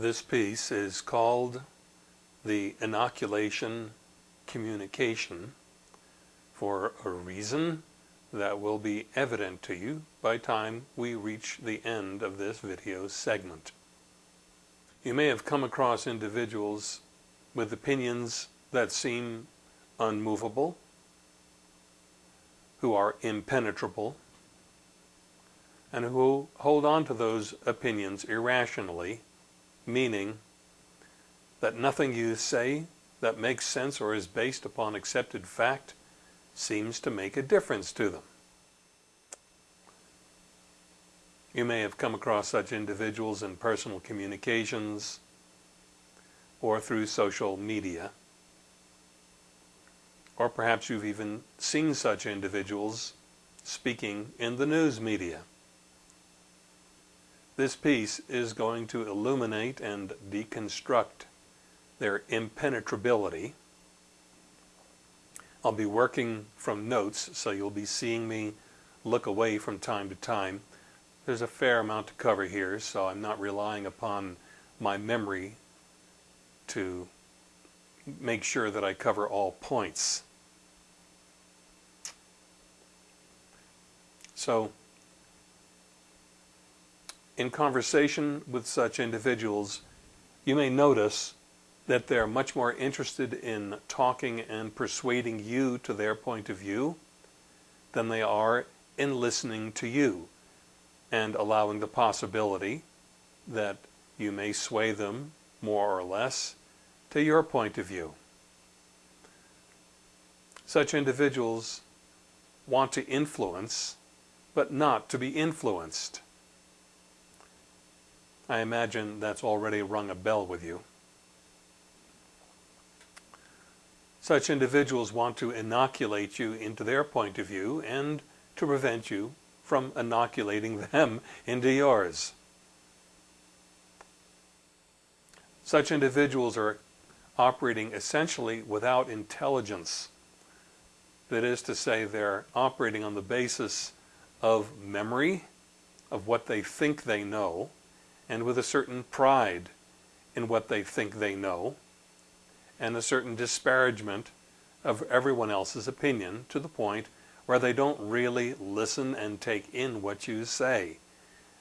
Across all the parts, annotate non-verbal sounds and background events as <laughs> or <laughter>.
This piece is called the inoculation communication for a reason that will be evident to you by time we reach the end of this video segment. You may have come across individuals with opinions that seem unmovable, who are impenetrable, and who hold on to those opinions irrationally, meaning that nothing you say that makes sense or is based upon accepted fact seems to make a difference to them. You may have come across such individuals in personal communications or through social media. Or perhaps you've even seen such individuals speaking in the news media. This piece is going to illuminate and deconstruct their impenetrability. I'll be working from notes, so you'll be seeing me look away from time to time. There's a fair amount to cover here, so I'm not relying upon my memory to make sure that I cover all points. So, in conversation with such individuals, you may notice that they're much more interested in talking and persuading you to their point of view than they are in listening to you and allowing the possibility that you may sway them more or less to your point of view. Such individuals want to influence, but not to be influenced. I imagine that's already rung a bell with you. Such individuals want to inoculate you into their point of view and to prevent you from inoculating <laughs> them into yours. Such individuals are operating essentially without intelligence. That is to say, they're operating on the basis of memory, of what they think they know, and with a certain pride in what they think they know, and a certain disparagement of everyone else's opinion to the point where they don't really listen and take in what you say,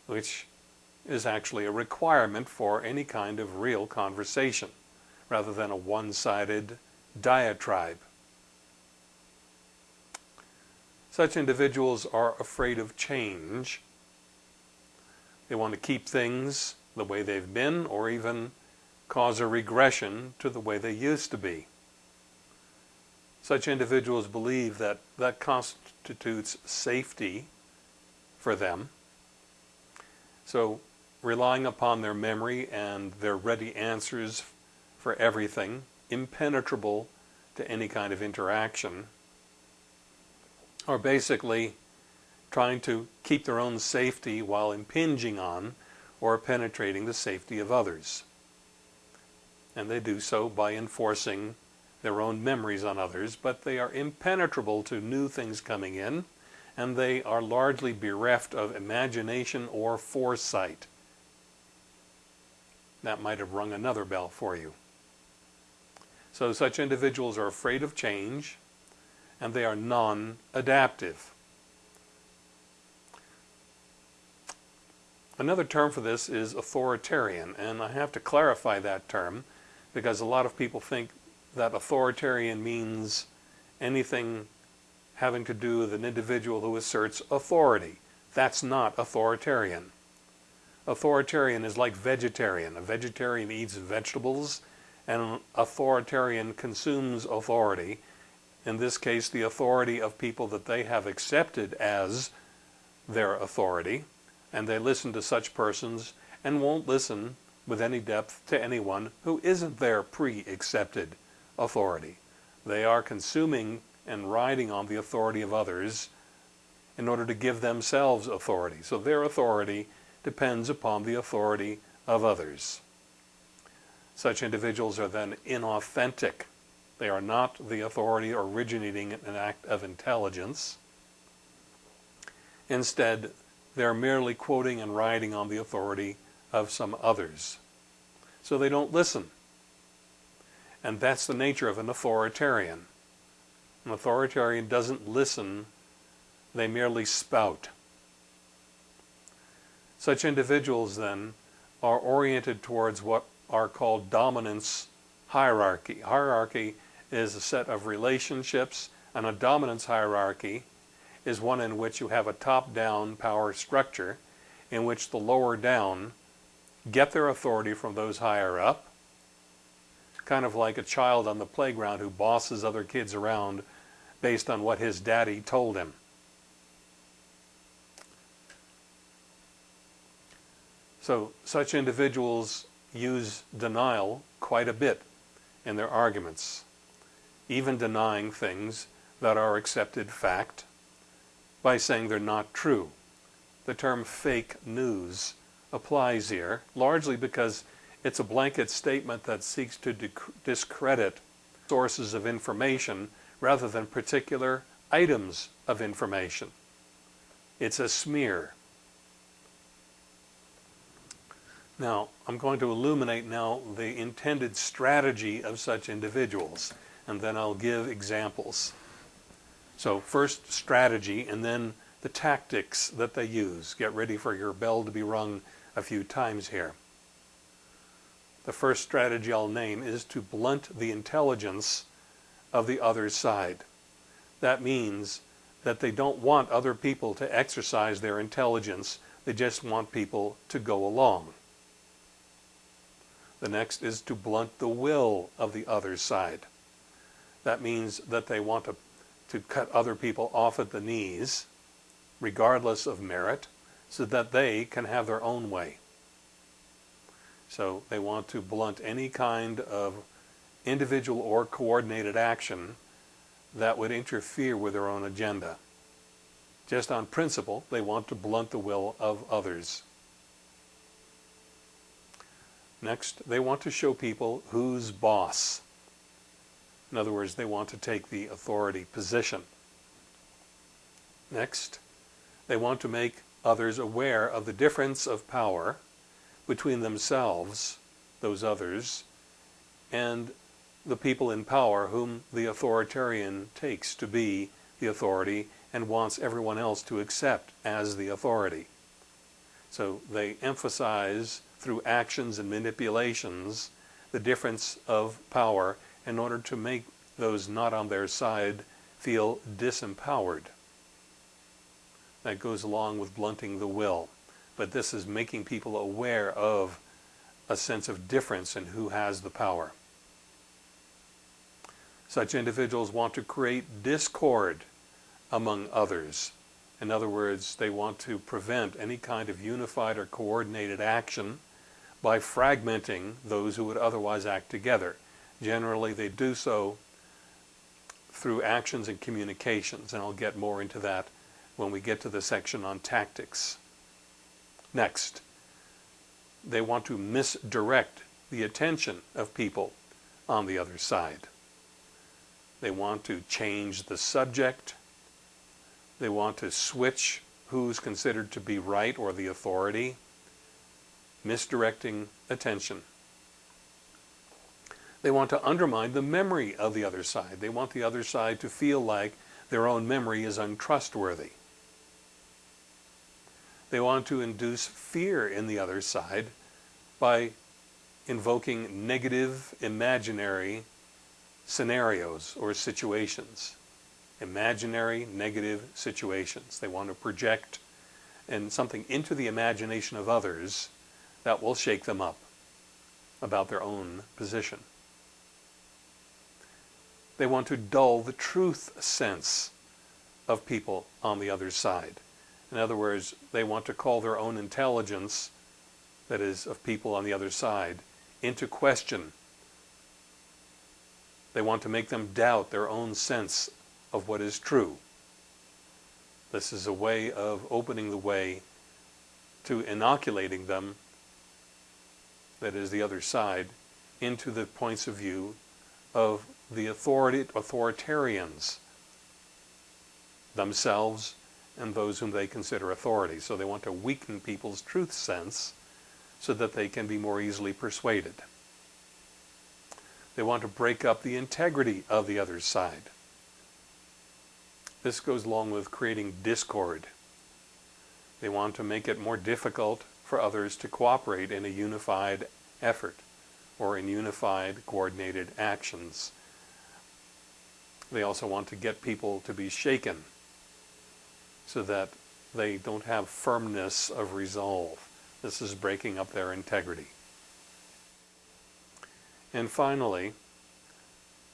which is actually a requirement for any kind of real conversation, rather than a one-sided diatribe. Such individuals are afraid of change. They want to keep things the way they've been or even cause a regression to the way they used to be. Such individuals believe that that constitutes safety for them. So relying upon their memory and their ready answers for everything, impenetrable to any kind of interaction, are basically trying to keep their own safety while impinging on or penetrating the safety of others and they do so by enforcing their own memories on others, but they are impenetrable to new things coming in, and they are largely bereft of imagination or foresight. That might have rung another bell for you. So such individuals are afraid of change, and they are non-adaptive. Another term for this is authoritarian, and I have to clarify that term because a lot of people think that authoritarian means anything having to do with an individual who asserts authority. That's not authoritarian. Authoritarian is like vegetarian. A vegetarian eats vegetables and an authoritarian consumes authority. In this case, the authority of people that they have accepted as their authority. And they listen to such persons and won't listen with any depth to anyone who isn't their pre-accepted authority. They are consuming and riding on the authority of others in order to give themselves authority. So their authority depends upon the authority of others. Such individuals are then inauthentic. They are not the authority originating in an act of intelligence. Instead, they're merely quoting and riding on the authority of some others. so they don't listen. And that's the nature of an authoritarian. An authoritarian doesn't listen, they merely spout. Such individuals then are oriented towards what are called dominance hierarchy. Hierarchy is a set of relationships and a dominance hierarchy is one in which you have a top-down power structure in which the lower down get their authority from those higher up, kind of like a child on the playground who bosses other kids around based on what his daddy told him. So such individuals use denial quite a bit in their arguments, even denying things that are accepted fact by saying they're not true. The term fake news applies here, largely because it's a blanket statement that seeks to discredit sources of information rather than particular items of information. It's a smear. Now, I'm going to illuminate now the intended strategy of such individuals, and then I'll give examples. So first strategy, and then the tactics that they use. Get ready for your bell to be rung a few times here. The first strategy I'll name is to blunt the intelligence of the other side. That means that they don't want other people to exercise their intelligence, they just want people to go along. The next is to blunt the will of the other side. That means that they want to, to cut other people off at the knees, regardless of merit, so that they can have their own way. So they want to blunt any kind of individual or coordinated action that would interfere with their own agenda. Just on principle, they want to blunt the will of others. Next, they want to show people who's boss. In other words, they want to take the authority position. Next, they want to make others aware of the difference of power between themselves, those others, and the people in power whom the authoritarian takes to be the authority and wants everyone else to accept as the authority. So they emphasize through actions and manipulations the difference of power in order to make those not on their side feel disempowered. That goes along with blunting the will. But this is making people aware of a sense of difference in who has the power. Such individuals want to create discord among others. In other words, they want to prevent any kind of unified or coordinated action by fragmenting those who would otherwise act together. Generally, they do so through actions and communications, and I'll get more into that when we get to the section on tactics. Next, they want to misdirect the attention of people on the other side. They want to change the subject. They want to switch who's considered to be right or the authority misdirecting attention. They want to undermine the memory of the other side. They want the other side to feel like their own memory is untrustworthy. They want to induce fear in the other side by invoking negative imaginary scenarios or situations. Imaginary negative situations. They want to project and something into the imagination of others that will shake them up about their own position. They want to dull the truth sense of people on the other side. In other words, they want to call their own intelligence, that is, of people on the other side, into question. They want to make them doubt their own sense of what is true. This is a way of opening the way to inoculating them that is the other side, into the points of view of the authority, authoritarians themselves and those whom they consider authority. So they want to weaken people's truth sense so that they can be more easily persuaded. They want to break up the integrity of the other side. This goes along with creating discord. They want to make it more difficult for others to cooperate in a unified effort or in unified coordinated actions. They also want to get people to be shaken so that they don't have firmness of resolve. This is breaking up their integrity. And finally,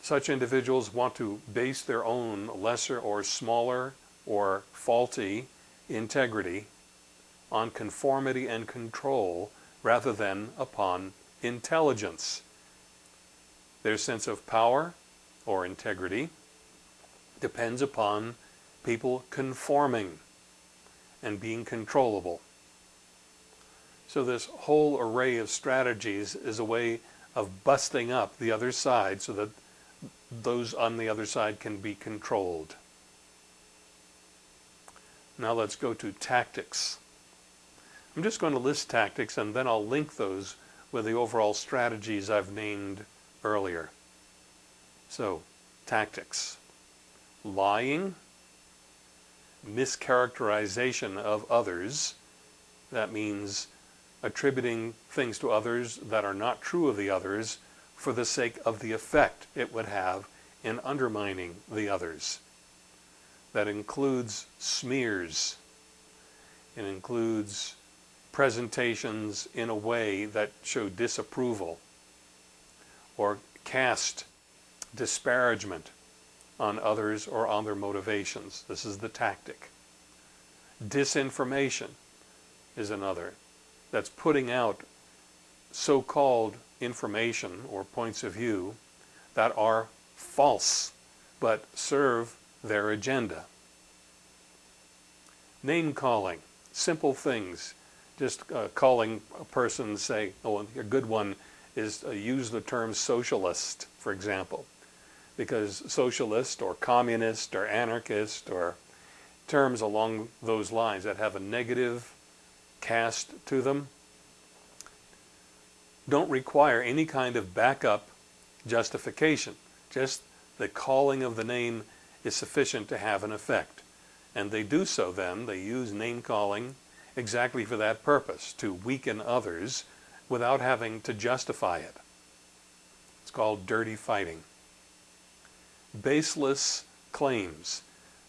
such individuals want to base their own lesser or smaller or faulty integrity on conformity and control rather than upon intelligence. Their sense of power or integrity depends upon people conforming and being controllable. So this whole array of strategies is a way of busting up the other side so that those on the other side can be controlled. Now let's go to tactics. I'm just going to list tactics and then I'll link those with the overall strategies I've named earlier. So, tactics. Lying, mischaracterization of others, that means attributing things to others that are not true of the others for the sake of the effect it would have in undermining the others. That includes smears. It includes presentations in a way that show disapproval or cast disparagement on others or on their motivations. This is the tactic. Disinformation is another. That's putting out so-called information or points of view that are false but serve their agenda. Name calling, simple things just uh, calling a person, say, oh, a good one is uh, use the term socialist, for example, because socialist or communist or anarchist or terms along those lines that have a negative cast to them don't require any kind of backup justification. Just the calling of the name is sufficient to have an effect. And they do so then, they use name calling exactly for that purpose, to weaken others without having to justify it. It's called dirty fighting. Baseless claims.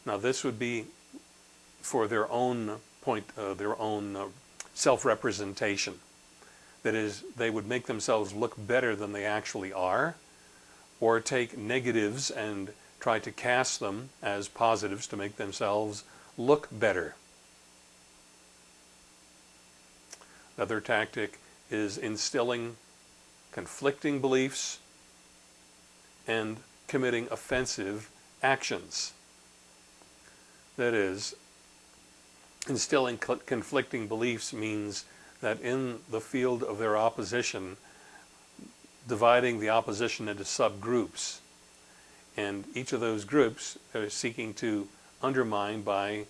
Now this would be for their own point, uh, their own uh, self-representation. That is, they would make themselves look better than they actually are, or take negatives and try to cast them as positives to make themselves look better. Another tactic is instilling conflicting beliefs and committing offensive actions. That is, instilling conflicting beliefs means that in the field of their opposition, dividing the opposition into subgroups. And each of those groups are seeking to undermine by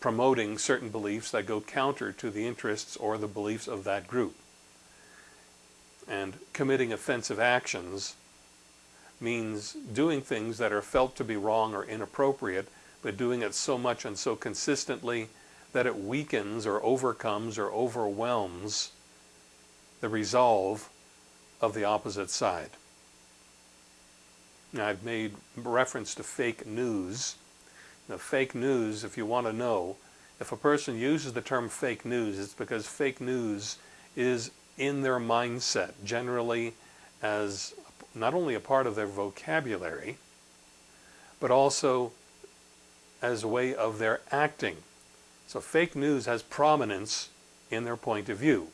promoting certain beliefs that go counter to the interests or the beliefs of that group. And committing offensive actions means doing things that are felt to be wrong or inappropriate, but doing it so much and so consistently that it weakens or overcomes or overwhelms the resolve of the opposite side. Now, I've made reference to fake news now, fake news, if you want to know, if a person uses the term fake news, it's because fake news is in their mindset, generally as not only a part of their vocabulary, but also as a way of their acting. So fake news has prominence in their point of view.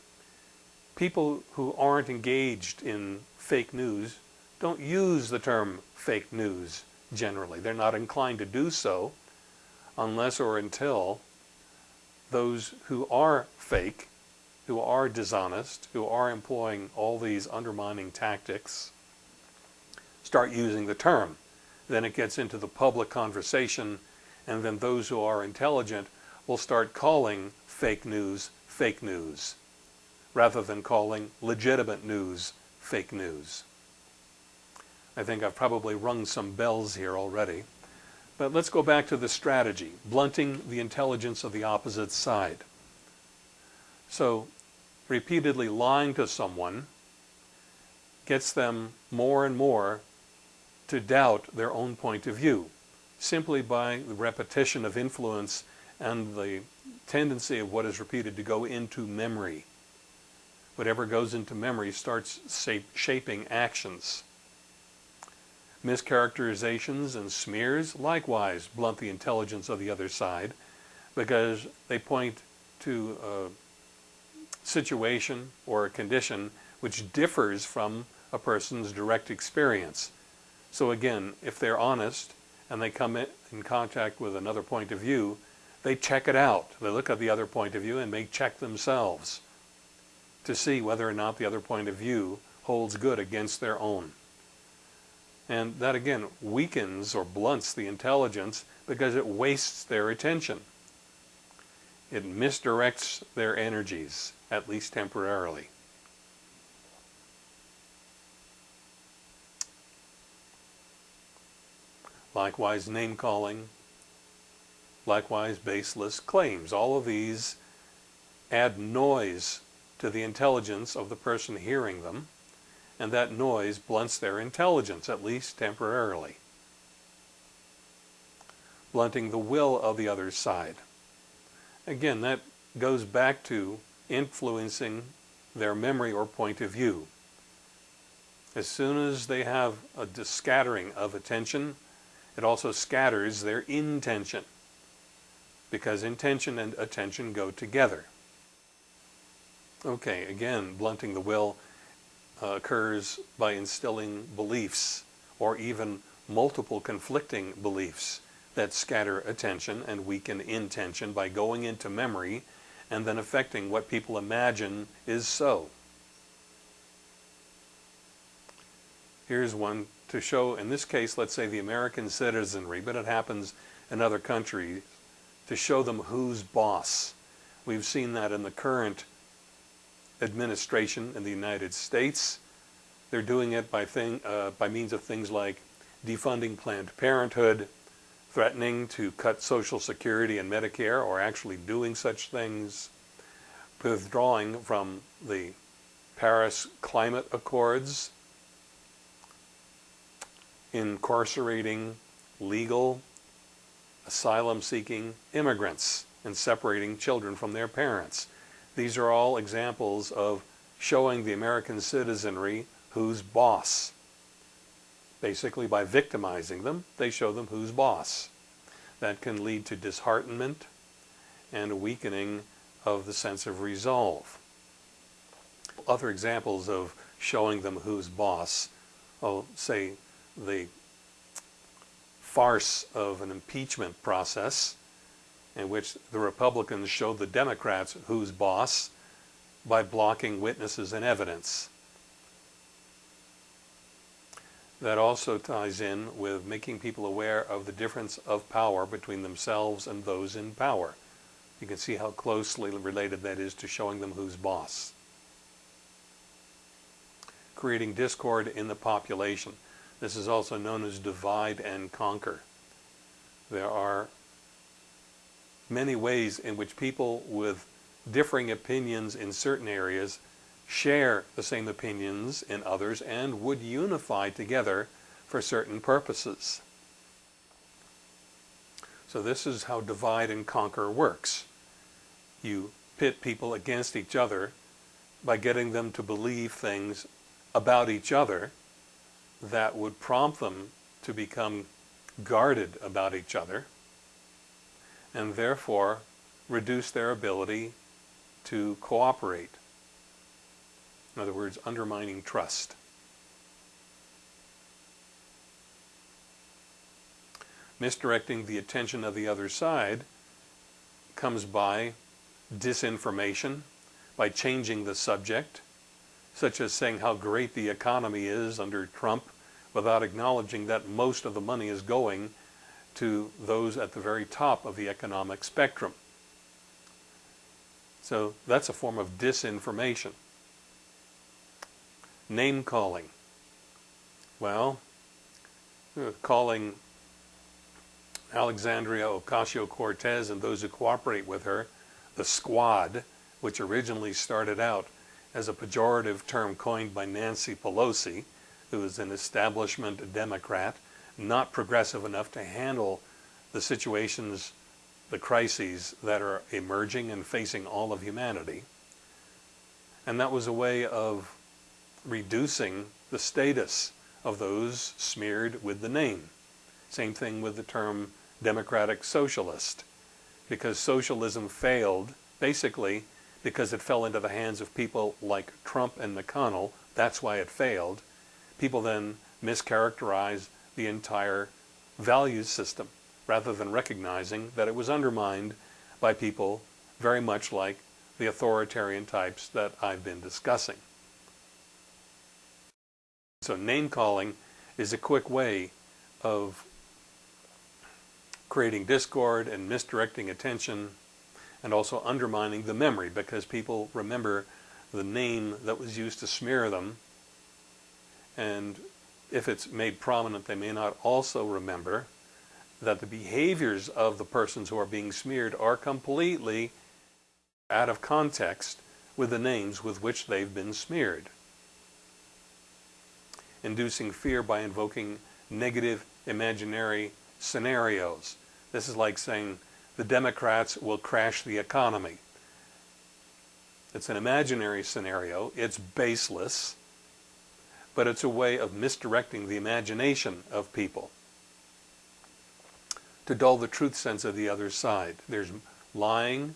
People who aren't engaged in fake news don't use the term fake news generally. They're not inclined to do so unless or until those who are fake, who are dishonest, who are employing all these undermining tactics, start using the term. Then it gets into the public conversation, and then those who are intelligent will start calling fake news fake news, rather than calling legitimate news fake news. I think I've probably rung some bells here already. But let's go back to the strategy, blunting the intelligence of the opposite side. So repeatedly lying to someone gets them more and more to doubt their own point of view simply by the repetition of influence and the tendency of what is repeated to go into memory. Whatever goes into memory starts shaping actions. Mischaracterizations and smears likewise blunt the intelligence of the other side because they point to a situation or a condition which differs from a person's direct experience. So again, if they're honest and they come in contact with another point of view, they check it out. They look at the other point of view and may check themselves to see whether or not the other point of view holds good against their own. And that again weakens or blunts the intelligence because it wastes their attention. It misdirects their energies, at least temporarily. Likewise, name calling, likewise baseless claims. All of these add noise to the intelligence of the person hearing them, and that noise blunts their intelligence, at least temporarily. Blunting the will of the other side. Again, that goes back to influencing their memory or point of view. As soon as they have a scattering of attention, it also scatters their intention because intention and attention go together. Okay, again, blunting the will uh, occurs by instilling beliefs or even multiple conflicting beliefs that scatter attention and weaken intention by going into memory and then affecting what people imagine is so. Here's one to show, in this case, let's say the American citizenry, but it happens in other countries to show them who's boss. We've seen that in the current administration in the United States. They're doing it by, thing, uh, by means of things like defunding Planned Parenthood, threatening to cut Social Security and Medicare, or actually doing such things, withdrawing from the Paris Climate Accords, incarcerating legal asylum-seeking immigrants and separating children from their parents. These are all examples of showing the American citizenry who's boss. Basically, by victimizing them, they show them who's boss. That can lead to disheartenment and a weakening of the sense of resolve. Other examples of showing them who's boss, I'll say the farce of an impeachment process in which the Republicans showed the Democrats who's boss by blocking witnesses and evidence. That also ties in with making people aware of the difference of power between themselves and those in power. You can see how closely related that is to showing them who's boss. Creating discord in the population. This is also known as divide and conquer. There are many ways in which people with differing opinions in certain areas share the same opinions in others and would unify together for certain purposes. So this is how divide and conquer works. You pit people against each other by getting them to believe things about each other that would prompt them to become guarded about each other and therefore reduce their ability to cooperate. In other words, undermining trust. Misdirecting the attention of the other side comes by disinformation, by changing the subject, such as saying how great the economy is under Trump without acknowledging that most of the money is going to those at the very top of the economic spectrum. So that's a form of disinformation. Name calling. Well, uh, calling Alexandria Ocasio-Cortez and those who cooperate with her the squad, which originally started out as a pejorative term coined by Nancy Pelosi, who is an establishment Democrat, not progressive enough to handle the situations, the crises that are emerging and facing all of humanity. And that was a way of reducing the status of those smeared with the name. Same thing with the term democratic socialist. Because socialism failed, basically because it fell into the hands of people like Trump and McConnell, that's why it failed. People then mischaracterize the entire values system rather than recognizing that it was undermined by people very much like the authoritarian types that I've been discussing. So name calling is a quick way of creating discord and misdirecting attention and also undermining the memory because people remember the name that was used to smear them and if it's made prominent they may not also remember that the behaviors of the persons who are being smeared are completely out of context with the names with which they've been smeared. Inducing fear by invoking negative imaginary scenarios. This is like saying the Democrats will crash the economy. It's an imaginary scenario, it's baseless, but it's a way of misdirecting the imagination of people to dull the truth sense of the other side. There's lying,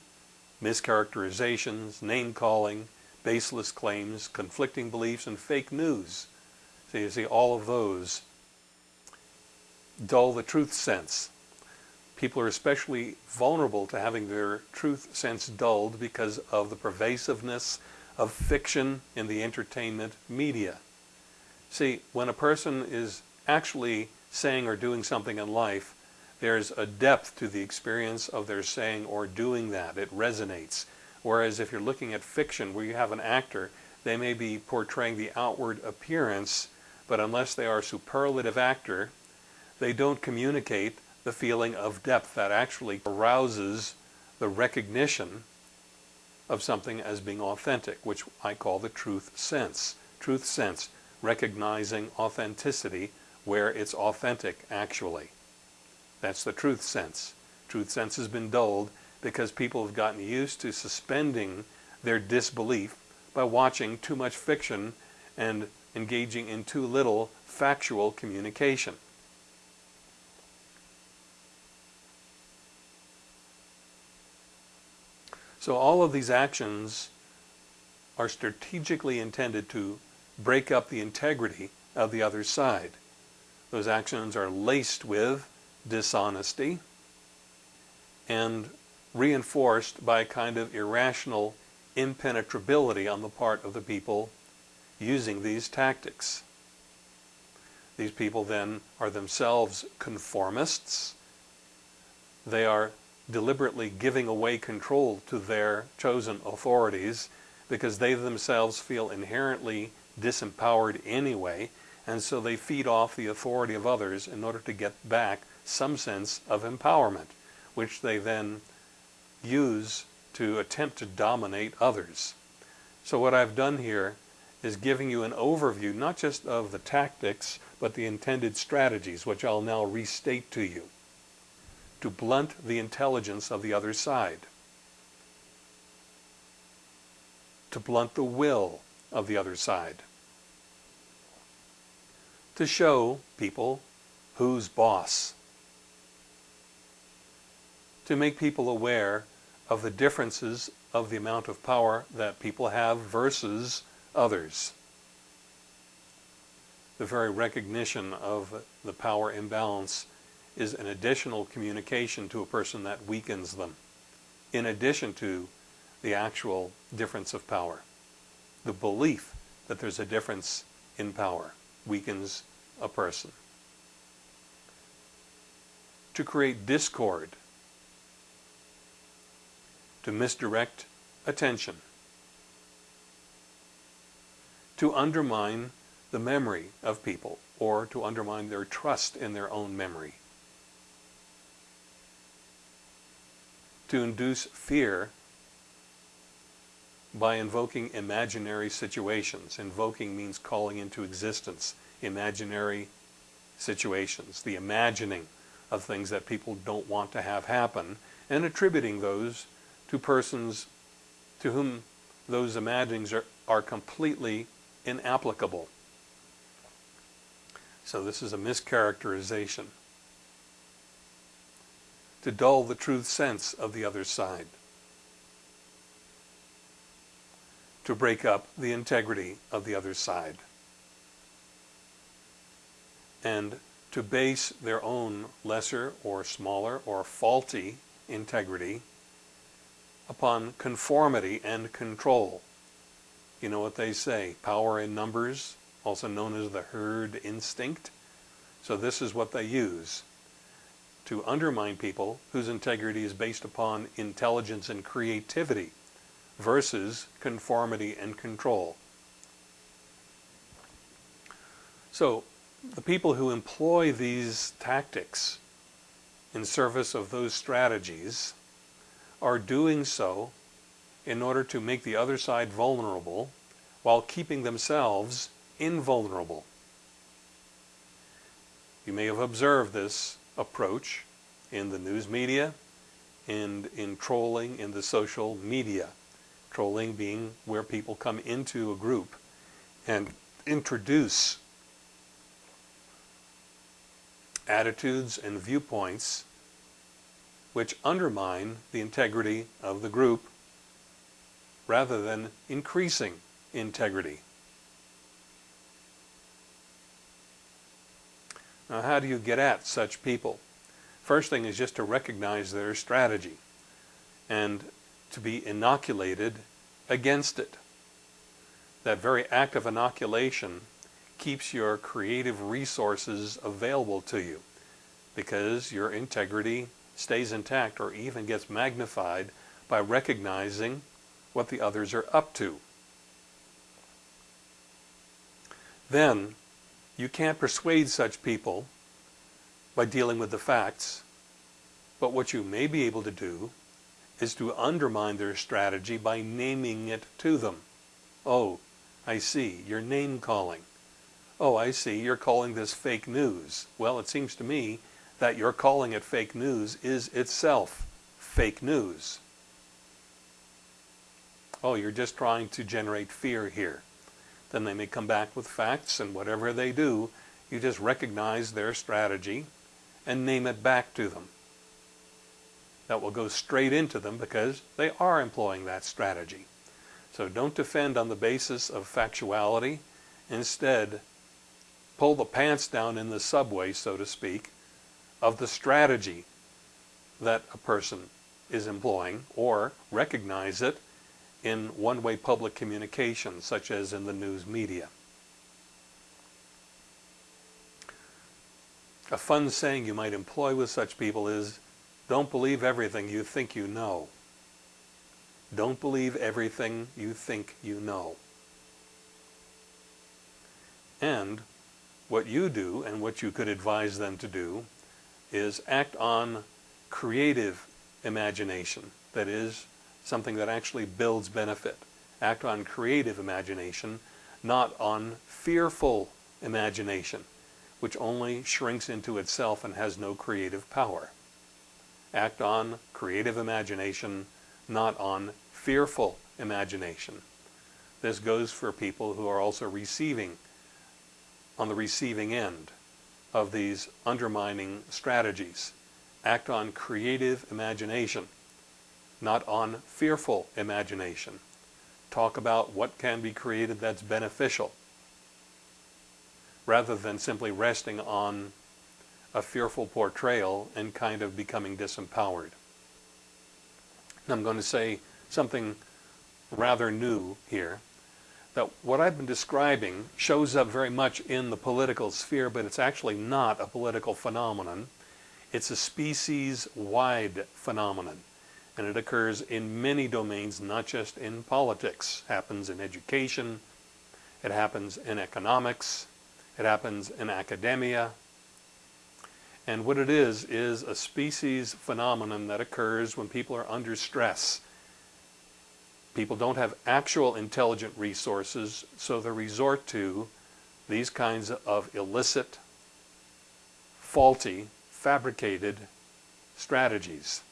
mischaracterizations, name-calling, baseless claims, conflicting beliefs, and fake news. So you see all of those dull the truth sense. People are especially vulnerable to having their truth sense dulled because of the pervasiveness of fiction in the entertainment media. See, when a person is actually saying or doing something in life, there's a depth to the experience of their saying or doing that. It resonates. Whereas if you're looking at fiction where you have an actor, they may be portraying the outward appearance, but unless they are a superlative actor, they don't communicate the feeling of depth that actually arouses the recognition of something as being authentic, which I call the truth sense. Truth sense, recognizing authenticity where it's authentic actually. That's the truth sense. Truth sense has been dulled because people have gotten used to suspending their disbelief by watching too much fiction and engaging in too little factual communication. So all of these actions are strategically intended to break up the integrity of the other side. Those actions are laced with dishonesty and reinforced by a kind of irrational impenetrability on the part of the people using these tactics. These people then are themselves conformists. They are deliberately giving away control to their chosen authorities because they themselves feel inherently disempowered anyway, and so they feed off the authority of others in order to get back some sense of empowerment, which they then use to attempt to dominate others. So what I've done here is giving you an overview, not just of the tactics, but the intended strategies, which I'll now restate to you to blunt the intelligence of the other side, to blunt the will of the other side, to show people who's boss, to make people aware of the differences of the amount of power that people have versus others. The very recognition of the power imbalance is an additional communication to a person that weakens them, in addition to the actual difference of power. The belief that there's a difference in power weakens a person. To create discord, to misdirect attention, to undermine the memory of people or to undermine their trust in their own memory. To induce fear by invoking imaginary situations. Invoking means calling into existence imaginary situations, the imagining of things that people don't want to have happen, and attributing those to persons to whom those imaginings are, are completely inapplicable. So this is a mischaracterization. To dull the truth sense of the other side. To break up the integrity of the other side. And to base their own lesser or smaller or faulty integrity upon conformity and control. You know what they say, power in numbers, also known as the herd instinct. So this is what they use to undermine people whose integrity is based upon intelligence and creativity versus conformity and control. So the people who employ these tactics in service of those strategies are doing so in order to make the other side vulnerable while keeping themselves invulnerable. You may have observed this approach in the news media and in trolling in the social media. Trolling being where people come into a group and introduce attitudes and viewpoints which undermine the integrity of the group rather than increasing integrity. Now how do you get at such people? First thing is just to recognize their strategy and to be inoculated against it. That very act of inoculation keeps your creative resources available to you because your integrity stays intact or even gets magnified by recognizing what the others are up to. Then you can't persuade such people by dealing with the facts, but what you may be able to do is to undermine their strategy by naming it to them. Oh, I see, you're name calling. Oh, I see, you're calling this fake news. Well, it seems to me that you're calling it fake news is itself fake news. Oh, you're just trying to generate fear here. Then they may come back with facts, and whatever they do, you just recognize their strategy and name it back to them. That will go straight into them because they are employing that strategy. So don't defend on the basis of factuality. Instead, pull the pants down in the subway, so to speak, of the strategy that a person is employing or recognize it in one-way public communication, such as in the news media. A fun saying you might employ with such people is, don't believe everything you think you know. Don't believe everything you think you know. And what you do and what you could advise them to do is act on creative imagination. That is, something that actually builds benefit. Act on creative imagination, not on fearful imagination, which only shrinks into itself and has no creative power. Act on creative imagination, not on fearful imagination. This goes for people who are also receiving on the receiving end of these undermining strategies. Act on creative imagination, not on fearful imagination. Talk about what can be created that's beneficial, rather than simply resting on a fearful portrayal and kind of becoming disempowered. I'm going to say something rather new here that what I've been describing shows up very much in the political sphere, but it's actually not a political phenomenon. It's a species-wide phenomenon, and it occurs in many domains, not just in politics. It Happens in education, It happens in economics. It happens in academia. And what it is, is a species phenomenon that occurs when people are under stress. People don't have actual intelligent resources, so they resort to these kinds of illicit, faulty, fabricated strategies.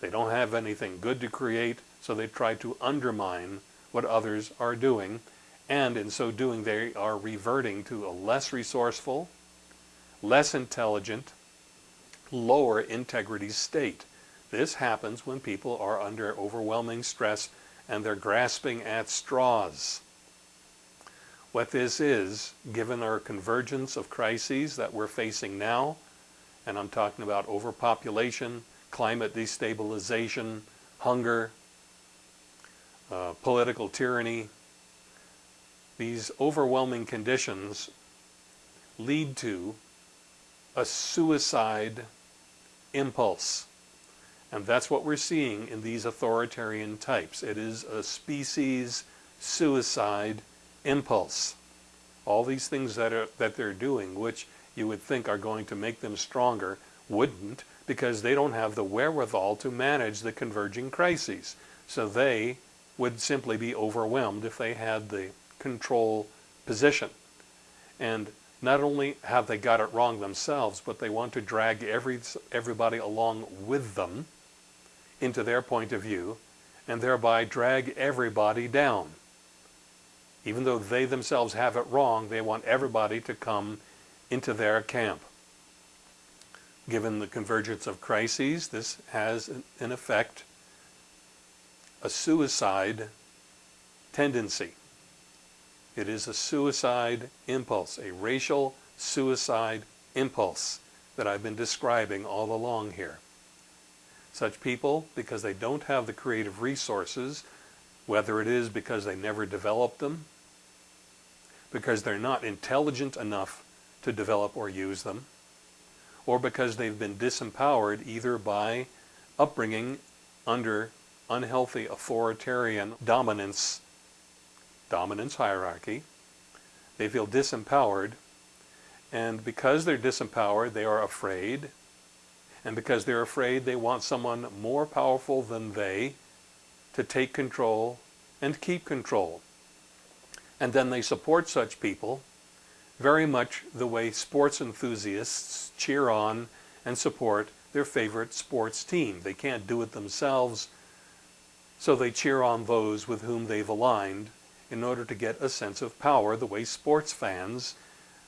They don't have anything good to create, so they try to undermine what others are doing. And in so doing, they are reverting to a less resourceful, less intelligent, lower integrity state. This happens when people are under overwhelming stress and they're grasping at straws. What this is, given our convergence of crises that we're facing now, and I'm talking about overpopulation, climate destabilization, hunger, uh, political tyranny, these overwhelming conditions lead to a suicide impulse. And that's what we're seeing in these authoritarian types. It is a species suicide impulse. All these things that, are, that they're doing, which you would think are going to make them stronger, wouldn't because they don't have the wherewithal to manage the converging crises. So they would simply be overwhelmed if they had the control position. And not only have they got it wrong themselves, but they want to drag every, everybody along with them into their point of view and thereby drag everybody down. Even though they themselves have it wrong, they want everybody to come into their camp. Given the convergence of crises, this has, in effect, a suicide tendency. It is a suicide impulse, a racial suicide impulse that I've been describing all along here. Such people, because they don't have the creative resources, whether it is because they never developed them, because they're not intelligent enough to develop or use them, or because they've been disempowered either by upbringing under unhealthy authoritarian dominance dominance hierarchy. They feel disempowered. And because they're disempowered, they are afraid. And because they're afraid, they want someone more powerful than they to take control and keep control. And then they support such people very much the way sports enthusiasts cheer on and support their favorite sports team. They can't do it themselves, so they cheer on those with whom they've aligned in order to get a sense of power the way sports fans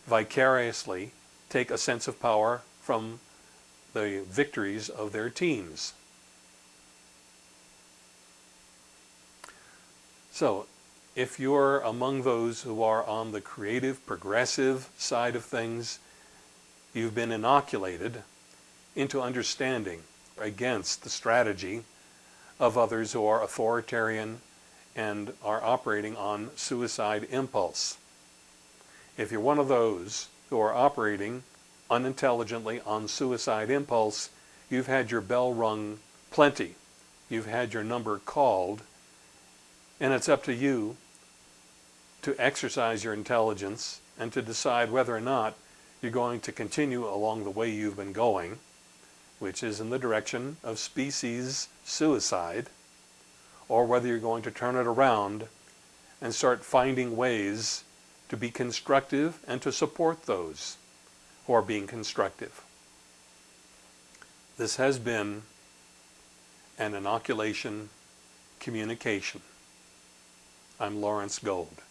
vicariously take a sense of power from the victories of their teams. So if you're among those who are on the creative, progressive side of things, you've been inoculated into understanding against the strategy of others who are authoritarian and are operating on suicide impulse. If you're one of those who are operating unintelligently on suicide impulse, you've had your bell rung plenty. You've had your number called, and it's up to you to exercise your intelligence and to decide whether or not you're going to continue along the way you've been going, which is in the direction of species suicide, or whether you're going to turn it around and start finding ways to be constructive and to support those who are being constructive. This has been an inoculation communication. I'm Lawrence Gold.